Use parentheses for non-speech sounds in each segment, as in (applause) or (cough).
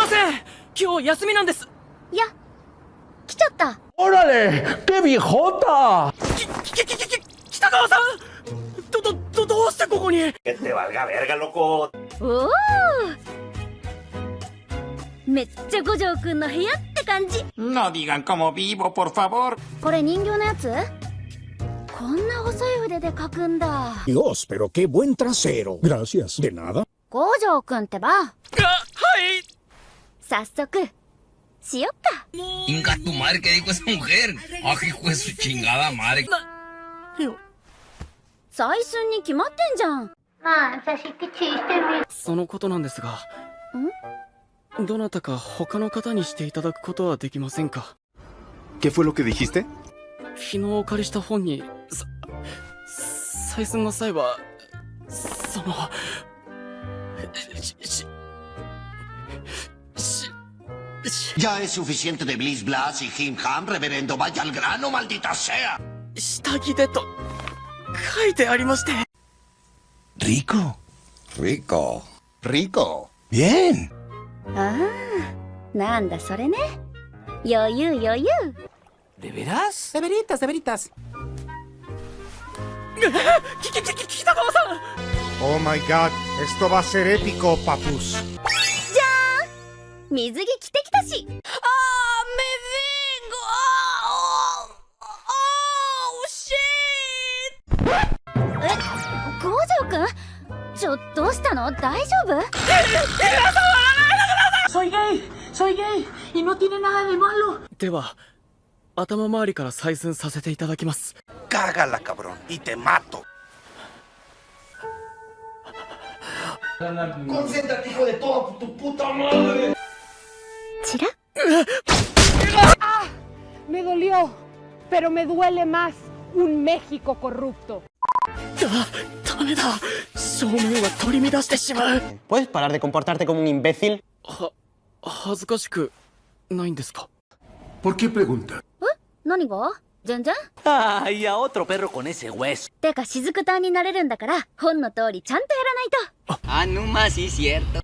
ません。今日休みなんー,くんの部屋って感じ。はい！早速しよっか Inga tu madre, ¿qué dijo esa mujer? ¡Ah, hijo de su chingada madre! よ採寸に決まってんじゃんそのことなんですがどなたか他の方にしていただくことはできませんか？¿Qué fue lo que dijiste? 昨日お借りした本にさ採寸の際はそのしししし Ya es suficiente de Bliss Blas y Jim Ham, reverendo. Vaya al grano, maldita sea. Rico. Rico. Rico. Bien. Ah, nanda, ¿sore ne? Yoyu, yoyu. ¿De veras? De veritas, de veritas. ¡Oh my god! Esto va a ser épico, papus. 水着着てきたし。あーメビーご。あーあー惜しいえ五条くんちょどうしたの大丈夫ソイゲイソイでは頭周りから採寸させていただきますガガラカブロンイテマト será? Me dolió, pero me duele más un México corrupto. ¿Puedes parar de comportarte como un imbécil? ¿Por qué pregunta? ¿Eh? ¿Nani wa? ¿Jan-jan? Ah, y a otro perro con ese hueso. Teca, Shizuku-tan. Ah, no más, sí, cierto.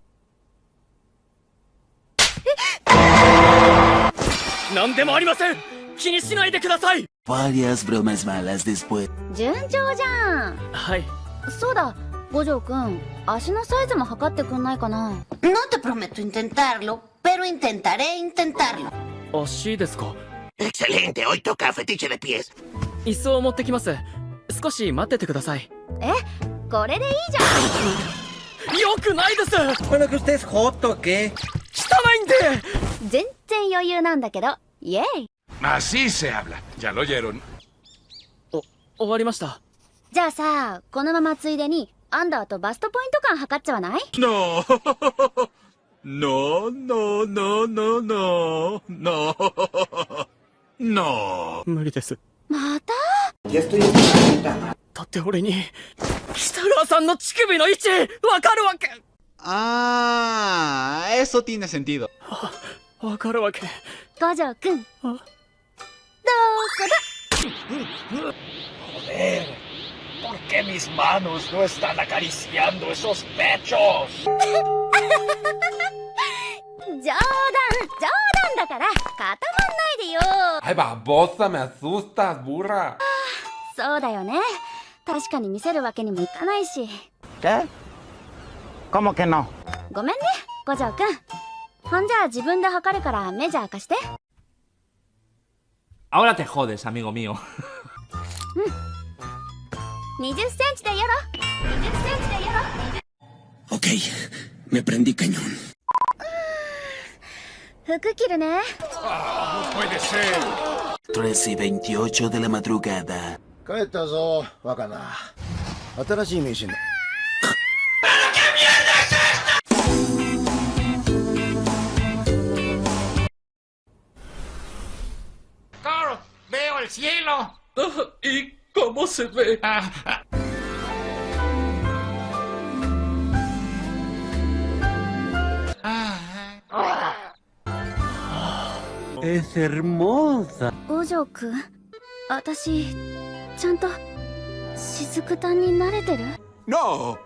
何でもありません。気にしないでください。順調じゃん。はい。そうだ。五条くん足のサイズも測ってくんないかな。No te ですか？いっそう持ってきます。少し待っててください。え？これでいいじゃん。(laughs) よくないです。汚いんで。全然余裕なんだけど。イエイ Así se habla. Ya lo oyeron. お終わりましたじゃあさこのままついでにアンダーとバストポイント感測っちゃわない No. No, no, no, no, no. No. No. 無理ですまた Ya estoy... だって俺に北川さんの乳首の位置わかるわけ Ah, eso tiene sentido. わかるわけ五条くんどこだ ¿Por qué mis manos no están acariciando esos pechos? 冗談冗談だから固まんないでよ Ay, babosa, me asustas, burra. そうだよね確かに見せるわけにもいかないし ¿Qué? ¿Cómo que no? ごめんね五条くんほんじゃあ自分で測るからメジャー貸して Ahora te jodes, amigo mío. 20センチでやろ20センチでやろ Ok, me prendí cañón. 服着るね Puede ser. 13 y 28 de la madrugada. 帰ったぞ、若な。新しい名刺だ。¿Y cómo se ve? Es hermosa. Ojo-kun, ¿atashi, chanto, Shizuku-tan ni? No.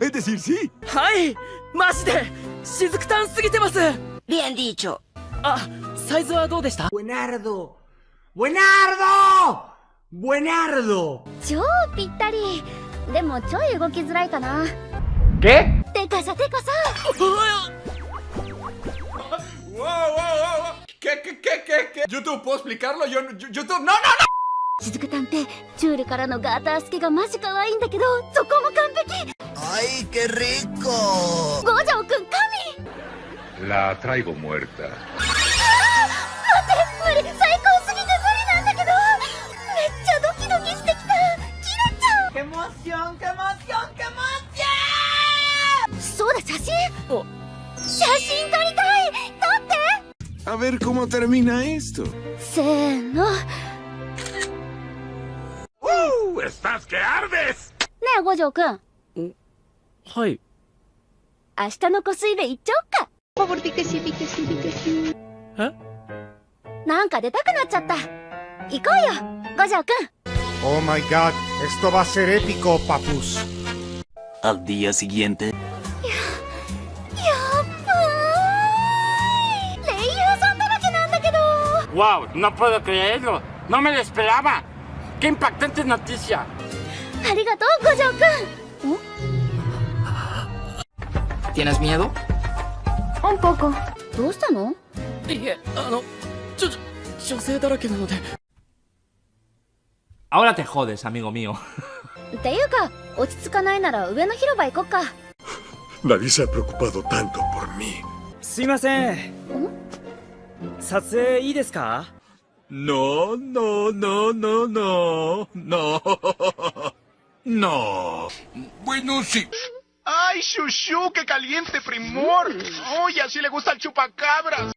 Es decir, sí. ¡Ay! ¡Más de! ¡Shizuku-tan sugitemasu! Bien dicho. Ah, ¿saizo wa dou deshita? Buenardo. ¡Buenardo! ブエナル超ぴったり。でもちょい動きづらいかな。ゲてかさてかさ。ユく探偵チュールからのガータースケがマジかわいんだけどそこも完璧アイケリコゴジくん神ラ・トライゴ・モエ写真撮りたい。撮って。あ ver cómo termina せーの。うぅねえ五条くん。はい。明日の湖水部行っちゃおっか。なんか出たくなっちゃった。行こうよ五条くん。¡Wow! No puedo creerlo. No me lo esperaba. ¡Qué impactante noticia! ¡Arigato, Gojo-kun! ¿Tienes miedo? Un poco. ¿Tú estás no? Ahora te jodes, amigo mío. Nadie se ha preocupado tanto por mí. 撮影いいですか No, no, no, no, no, no. No. Bueno, sí. ¡Ay, Shushu, qué caliente primor! ¡Uy, así le gusta el chupacabras!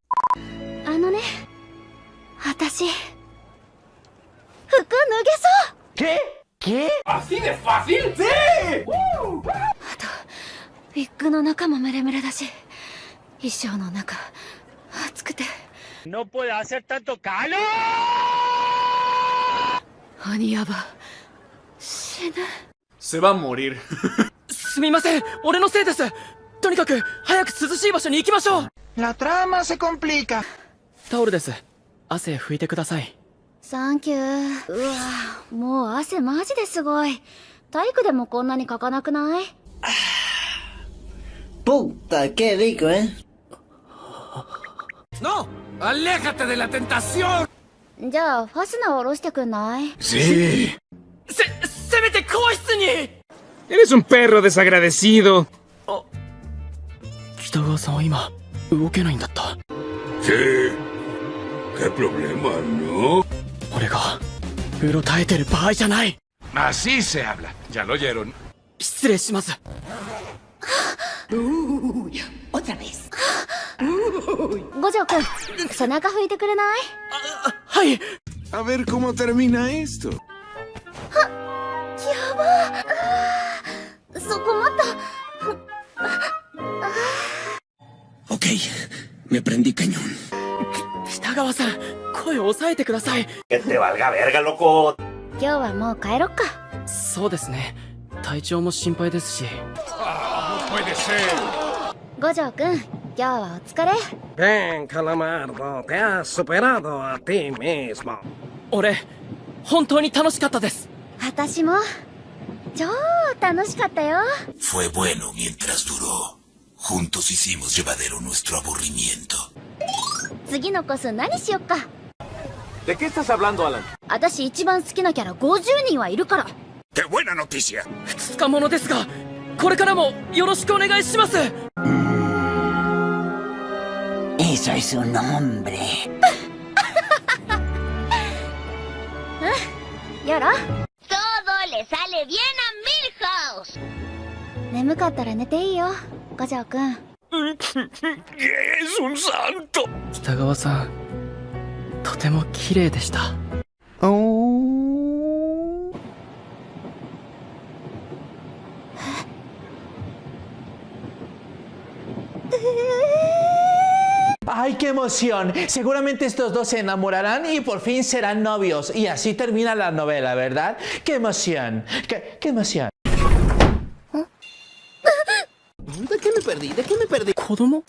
あのね私服脱げそう ¿Qué? ¿Así de fácil? ¡Sí! ウィッグの中もムレムレだし衣装の中暑くて ¡No puede hacer tanto calor! 鬼ヤバ死ぬ Se va a morir. すみません俺のせいですとにかく早く涼しい場所に行きましょう La trama se complica. タオルです汗拭いてくださいサンキューうわもう汗マジですごい体育でもこんなにかかなくない Puta, qué rico, ¿eh? ¡No! ¡Aléjate de la tentación! じゃあファスナー下ろしてくんない Sí. せせめて更衣室に Eres un perro desagradecido. 北川さんは今動けないんだった Sí. ¿Qué problema, no? 俺がうろたえてる場合じゃない Así se habla. Ya lo oyeron. 失礼します Otra vez. 五条君背中拭いてくれない？はい。あっすと。そこもった。オッケーめ prendí c a ñ 北川さん声を抑えてください。今日はもう帰ろっか。そうですね。体調も心配ですし。ああ声でせ五条くん今日はお疲れ Bien, Calamardo, te has superado a ti mismo. 俺本当に楽しかったです私も超楽しかったよ Fue bueno mientras duró. Juntos hicimos llevadero nuestro aburrimiento. 次のコス何しよっか ¿De qué estás hablando, Alan? 私一番好きなキャラ50人はいるから ¡Qué buena noticia! 2日ものですがこれからもよろしくお願いします Eso es un hombre. やろ Todo le sale bien a Milhouse. 眠かったら寝ていいよ五条くん ¡Es un santo! 北川さんとても綺麗でした ¡Ay, qué emoción! Seguramente estos dos se enamorarán y por fin serán novios. Y así termina la novela, ¿verdad? ¡Qué emoción! ¡Qué, emoción! ¿De qué me perdí? ¿De qué me perdí? ¿Kodomo?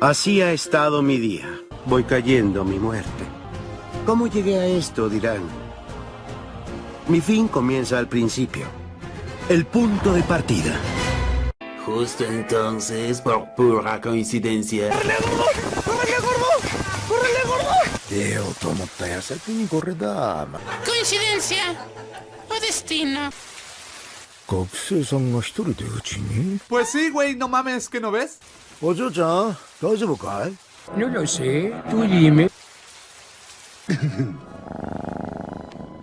Así ha estado mi día. Voy cayendo mi muerte. ¿Cómo llegué a esto, dirán? Mi fin comienza al principio. El punto de partida. Justo entonces, por pura coincidencia. ¡Córrele, gordo! ¡Córrele, gordo! 出ようと思った矢先にこれだ。 Coincidencia o destino. 学生さんが一人でうちに Pues sí, güey, no mames, ¿que no ves? お嬢ちゃん、大丈夫かい No lo sé, tú dime.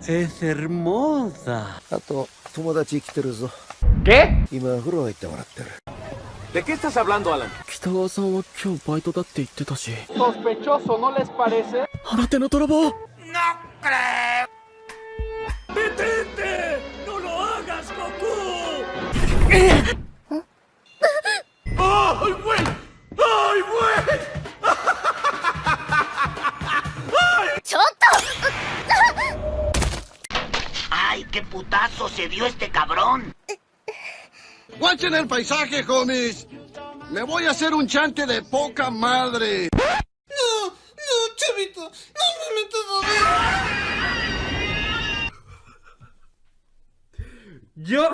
Es hermosa. あと、友達来てるぞ。 ¿Qué? 今、風呂入ってもらってる。 ¿De qué estás hablando, Alan? 北川さんは今日バイトだって言ってたし Sospechoso, ¿no les parece? 新手の泥棒 No creo. ¡Detente! ¡No lo hagas, Goku! ¡Ay, güey! ¡Ay, güey! ちょっと ¡Ay, qué putazo se dio este cabrón! Guachen el paisaje, homies. Me voy a hacer un chante de poca madre. No, no, chavito, no me metas a ver. Yo...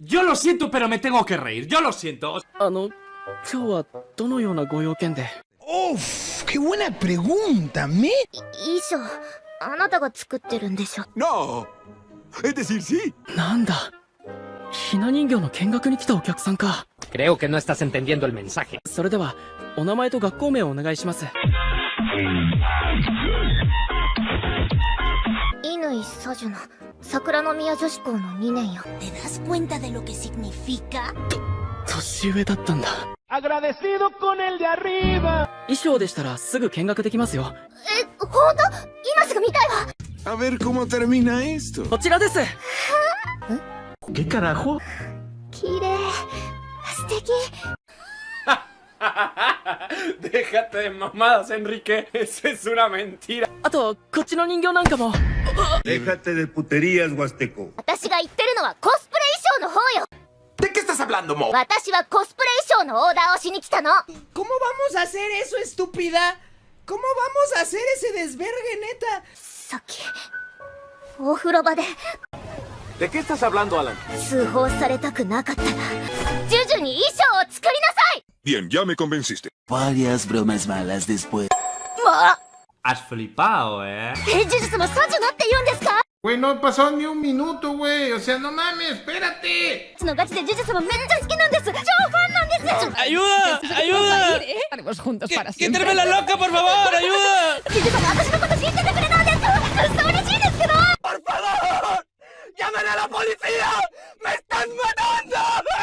Yo lo siento, pero me tengo que reír. Yo lo siento. ¡Uf! ¡Qué buena pregunta, me! Iso, ¿anata ga No. Es decir, sí. ¿Nanda? ひな人形の見学に来たお客さんか Creo que no estás entendiendo el mensaje. それではお名前と学校名をお願いします乾さじゅな桜の宮女子校の2年よ ¿Te das cuenta de lo que significa? 年上だったんだ Agradecido con el de arriba. 衣装でしたらすぐ見学できますよえ本当今すぐ見たいわ A ver cómo termina esto. こちらです ¿Qué carajo? Kire, bien! ¡Hasteki! ¡Ja, ja, ja! ¡Déjate de mamadas, Enrique! ¡Ese es una mentira! ¡Ato, cochino ninjo nunca mo! ¡Déjate de puterías, Hasteku! ¡Atasha, itternoa, cosplaysion no hoyo! ¿De qué estás hablando, mo? ¡Atasha, cosplaysion no hoyo! ¿Cómo vamos a hacer eso, estúpida? ¿Cómo vamos a hacer ese desvergue, neta? ¡Soki! ¡Ofroba de. ¿De qué estás hablando, Alan? Bien, ya me convenciste. Varias bromas malas después. Has flipado, eh. Güey, no pasó ni un minuto, güey. O sea, no mames, espérate. ¡Ayuda! ¡Ayuda! Estaremos juntos para siempre. ¡Quítame la loca, por favor! ¡Ayuda! ¡Por favor! ¡Llamen a la policía! ¡Me están matando! (laughs)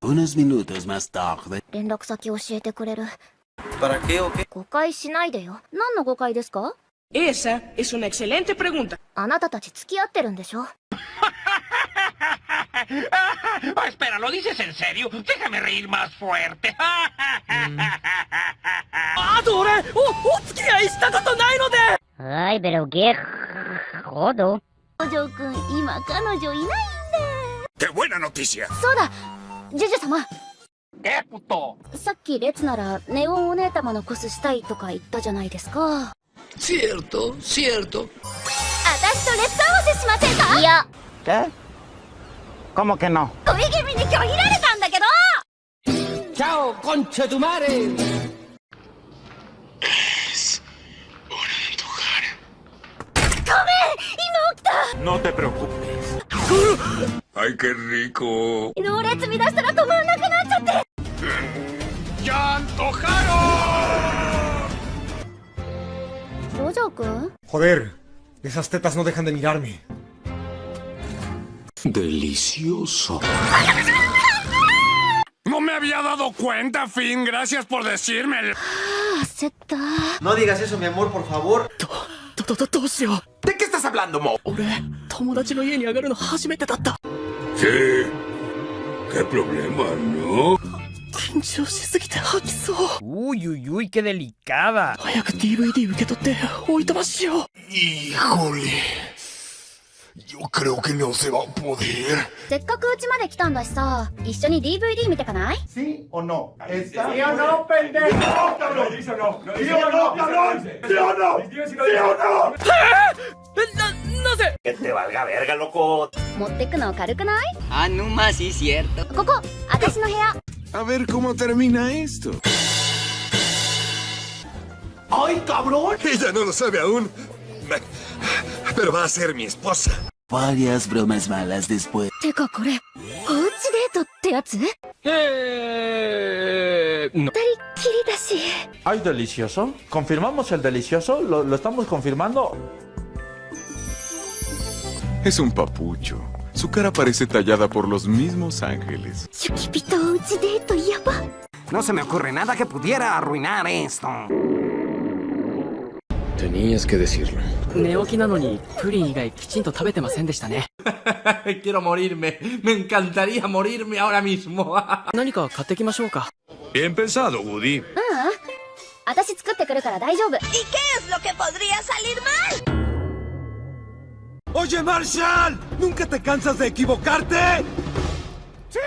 Unos minutos más tarde. ¿Para qué o qué? Esa es una excelente pregunta. (laughs) Ah, espera, ¿lo dices en serio? Déjame reír más fuerte. (laughs) ¡Adore! ¡Oh, oh, ¡O, 俺おお付き合いしたことないので Ay, pero qué jodo. お嬢くん、今彼女いないんで。¡Qué buena noticia! そうだジュジュ様 ¿Qué, puto? さっき列ならネオンお姉様のコスしたいとか言ったじゃないですか。Cierto, cierto. 私と列合わせしませんか？いや、¿Qué? ¿Cómo que no? 恋気味に拒否られたんだけど ¡Chao, concha tu madre! No qué rico. No, ¡Ya antojaron! ¿Gojo-kun? Joder, esas tetas no dejan de mirarme. Delicioso. No me había dado cuenta, Finn. Gracias por decírmelo. No digas eso, mi amor, por favor. ¿De qué estás hablando, Mo? て。緊張しすぎて吐きそう。おいおいおいけでリカバ早く DVD 受け取っておい飛ましよう。いコリよっかりおけんお世話ボディせっかくうまで来たんだしさ一緒に DVD 見てかない？no sé. Que te valga verga, loco. ¿Motekno karukunai? Ah, no más, sí, cierto. Coco, atashi no hea. A ver cómo termina esto. ¡Ay, cabrón! Ella no lo sabe aún. Pero va a ser mi esposa. Varias bromas malas después. Teca, ¿core? ¿Ouchi date te? Eh... No. Delicioso? ¿Confirmamos el delicioso? ¿Lo, lo estamos confirmando? Es un papucho. Su cara parece tallada por los mismos ángeles. No se me ocurre nada que pudiera arruinar esto. Tenías que decirlo. (laughs) Quiero morirme. Me encantaría morirme ahora mismo. (laughs) Bien pensado, Woody. Ah, ah. ¿Y qué es lo que podría salir mal? Oye, Marshall, ¿nunca te cansas de equivocarte? ¡Sí!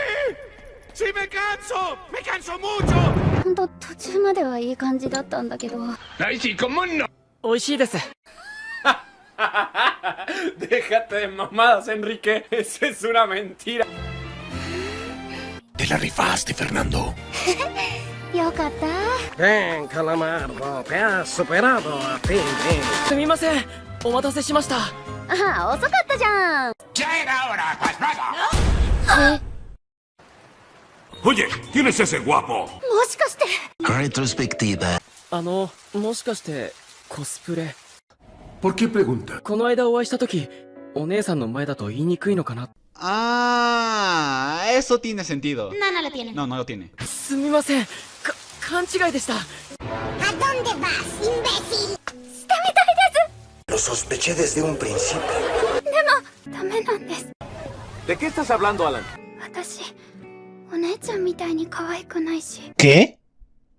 ¡Sí me canso! ¡Me canso mucho! ほんと途中まではいい感じだったんだけど ¡Ay, sí, cómo no! 美味しいです Déjate (laughs) de mamadas, Enrique. Eso es una mentira. Te la rifaste, Fernando. (laughs) よかった Bien, Calamardo, te has superado a ti mismo. すみませんお待たせしました ああ遅かったじゃんジェイナオラパスラガおい、ティ先、もしかして。あの、もしかして、コスプレ。Por この間お会いした時、お姉さんの前だと言いにくいのかな。ああ、eso tiene sentido。すみません、か、勘違いでした。あどんでます、イン。してみたい Lo sospeché desde un principio. ですでもダメなんです ¿De qué estás hablando, Alan? 私お姉ちゃんみたいに可愛くないし ¿Qué?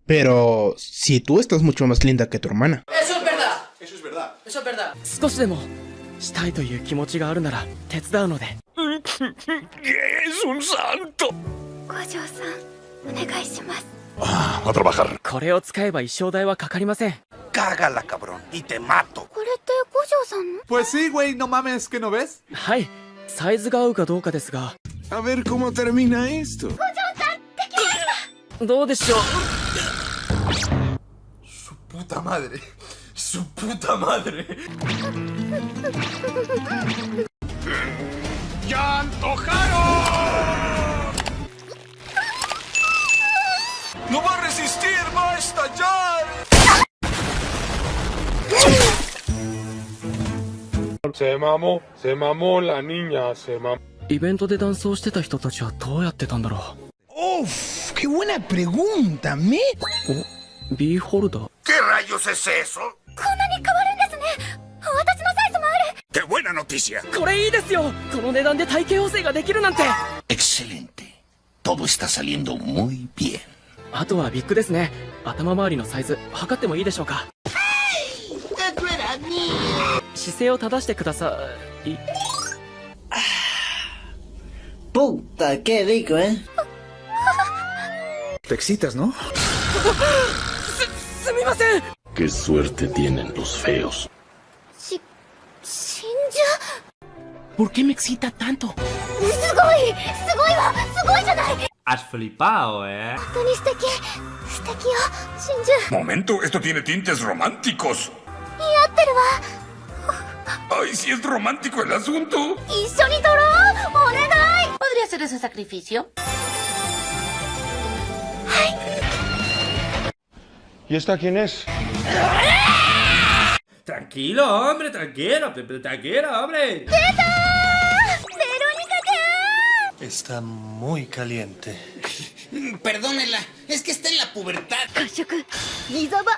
Pero si tú estás mucho más linda que tu hermana. Eso es verdad. Eso es verdad. Eso es verdad. 少しでもしたいという気持ちがあるなら手伝うので ¡Es un santo! 五条さんお願いします Ah, a trabajar. これを使えば衣装代はかかりません Cágala, cabrón, y te mato. Pues sí, güey, no mames, ¿que no ves? A ver cómo termina esto. Su puta madre. Su puta madre. ¡Ya antojaron! ¡No va a resistir! ¡Va a estallar! せまもせまもラニーニャせイベントでダンスをしてた人たちはどうやってたんだろうおっけ buena pregunta おビーホルダーけ rayos es こんなに変わるんですね私のサイズもあるけ buena これいいですよこの値段で体型補正ができるなんて excelente. Todo está ういいあとはビッグですね頭周りのサイズ測ってもいいでしょうか姿勢を正してください Puta, qué rico, ¿eh? Te excitas, ¿no? すみません ¡Qué suerte tienen los feos! し真珠 ¿Por qué me excita tanto? すごいすごいわすごいじゃない Has flipado, ¿eh? 本当に素敵素敵よ真珠 Momento, esto tiene tintes románticos. 似合ってるわ ¡Ay, si es romántico el asunto! 一緒に撮ろうお願い ¿Podría hacer ese sacrificio? ¿Y esta quién es? Tranquilo, hombre, tranquilo, tranquilo, hombre. ¡Verónica chan! Está muy caliente. (laughs) Perdónela, es que está en la pubertad. 褐色ギザバ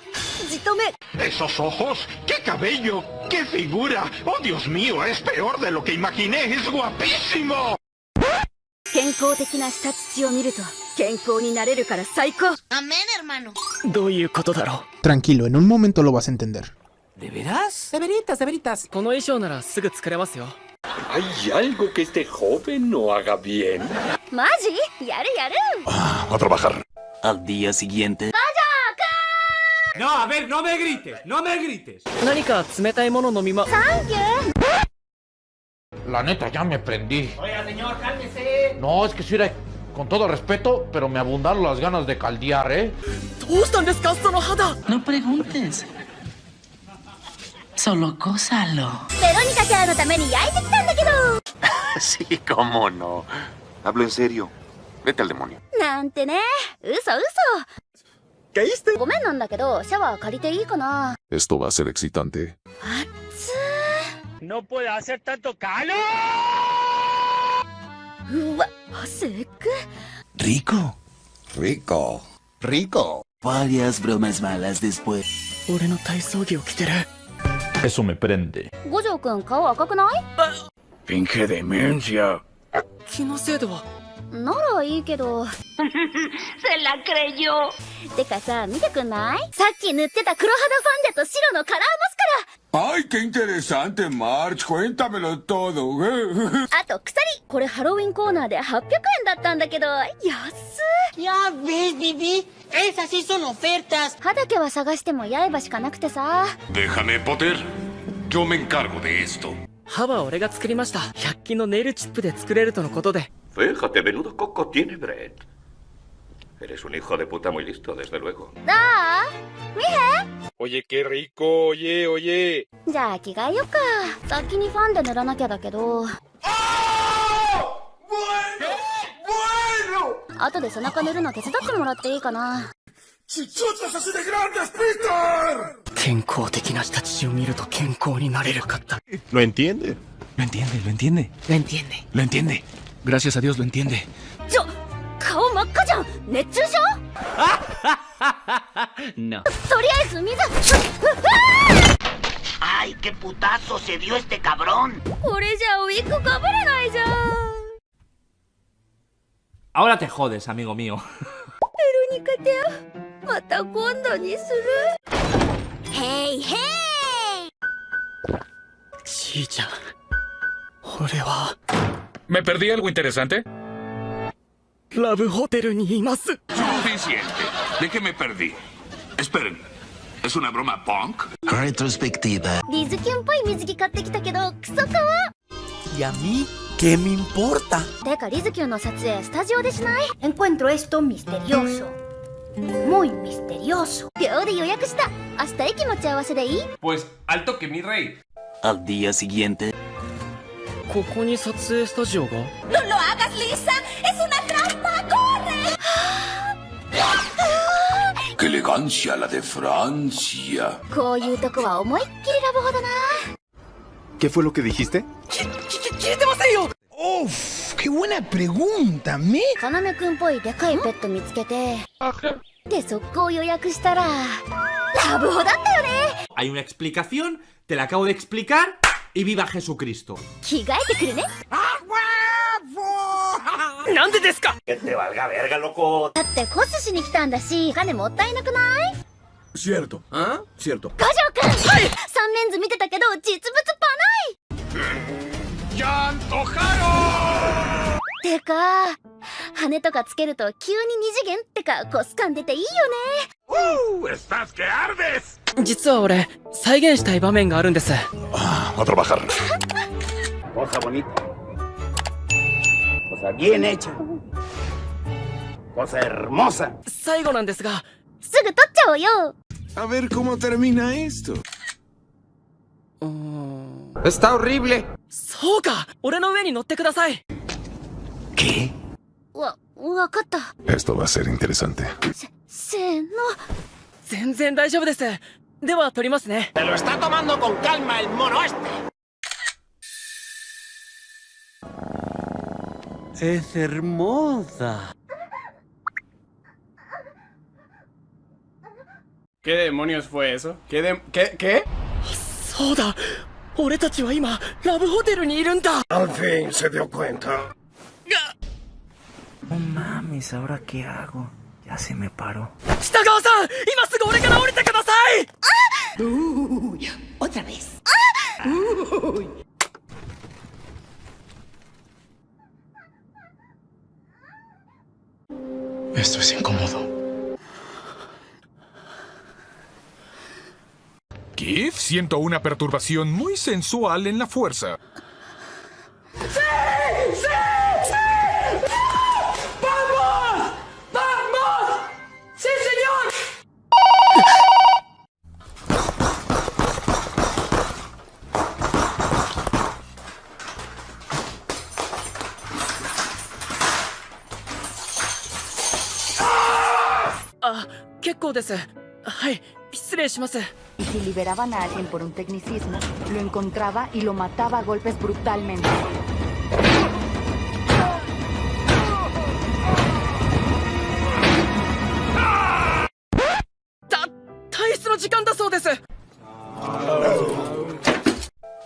じとめ ¡Esos ojos! ¡Qué cabello! ¡Qué figura! ¡Oh, Dios mío! Es peor de lo que imaginé. ¡Es guapísimo! 健康的な下土を見ると健康になれるから最高 Amén, hermano. どういうことだろ Tranquilo, en un momento lo vas a entender. ¿De veras? De veritas, de veritas. この衣装ならすぐ作れますよ ¿Hay algo que este joven no haga bien? ¡Maji! ¡Yaru, yaru! Ah, a trabajar. Al día siguiente... ¡Vaya No, a ver, no me grites, no me grites. La neta, ya me prendí. Oiga, señor, cálmese. No, es que si era... Con todo respeto, pero me abundaron las ganas de caldear, ¿eh? No preguntes. Solo gózalo. Verónica que no también y ahí Sí, cómo no. Hablo en serio. Vete al demonio. Nante ne. Uso, uso. ¿Caíste? Esto va a ser excitante. ¡No puede hacer tanto calor! ¡Rico! ¡Rico! ¡Rico! Varias bromas malas después. Eso me prende. Gojo-kun, ¿cómo acá? Pinche demencia. ¿Qué no se debo? ならいいけど Se la creyó. てかさ見てくんない？さっき塗ってた黒肌ファンデと白のカラーマス ¡Ay, qué interesante, March! あと鎖これハロウィンコーナーで800円だったんだけど安っ Ya ves, Vivi. Esas sí son ofertas. 歯だけは探しても刃しかなくてさ Déjame, Potter. Yo me encargo de esto. 歯は俺が作りました100均のネイルチップで作れるとのことで Fíjate, menudo coco tiene Brett. Eres un hijo de puta muy listo, desde luego. だあ見 Oye, qué rico, oye, oye. へじゃあ着替えよっか先にファンデ塗らなきゃだけど ¡Bueno! 後で背中塗るの手伝ってもらっていいかな ¡Chichotas así de grandes, Peter! 健康的な人たちを見ると健康になれるかった ¿Lo entiende? Lo entiende, lo entiende. Lo entiende Lo entiende. Gracias a Dios lo entiende. ¡Yo! (laughs) no. ¡Ay, qué putazo se dio este cabrón! Ahora te jodes, amigo mío. ¡Hey, hey! Chicha, ¿Me perdí algo interesante? Suficiente. ¿De qué me perdí? Esperen. ¿Es una broma punk? Retrospectiva. ¿Y a mí qué me importa? Encuentro esto misterioso. Muy misterioso. Hasta Pues alto que mi rey. Al día siguiente. ここに撮影スタジオが ¡No lo hagas, Lisa! ¡Es una trampa! ¡Corre! ¡Qué elegancia la de Francia! こういうとこは思いっきりラブホだな ¿Qué fue lo que dijiste? 聞いてませんよ Uf, qué buena pregunta, me. かなめくんっぽいでかいペット見つけてで速攻予約したらラブホだったよね Hay una explicación, te la acabo de explicar y viva Jesucristo. 着替えてくるねなんでですか Que te valga verga, loco. だってホスしに来たんだし金もったいなくない Cierto. ¿Ah? Cierto. 五条くんはい三面図見てたけど実物パない ¡Ya てか 羽とかつけると急に二次元ってかコス感出ていいよね。実は俺再現したい場面があるんです。ああまたかるな最後なんですが。すぐ撮っちゃおうよ。あそうか。俺の上に乗ってください。わわかった Esto va a ser interesante. せせーの全然大丈夫ですでは撮りますね Se lo está tomando con calma el mono este. Es hermosa. ¿Qué demonios fue eso? ¿Qué de... ¿Qué? ¿Qué? そうだ俺たちは今ラブホテルにいるんだ Al fin se dio cuenta. No mames, ¿ahora qué hago? Ya se me paró. ¡Kitagawa-san! ¡Ah! Uy, otra vez. Uy. Esto es incómodo. Kif, siento una perturbación muy sensual en la fuerza. Si liberaban a alguien por un tecnicismo, lo encontraba y lo mataba a golpes brutalmente.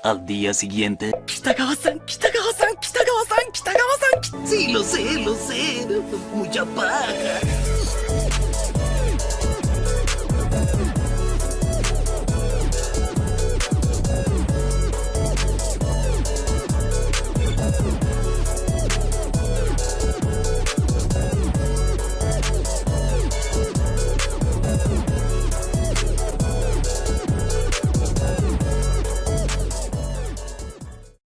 Al día siguiente... ¡Kitagawa-san! ¡Kitagawa-san! ¡Kitagawa-san! ¡Kitagawa-san! Sí, lo sé, lo sé. Mucha paja.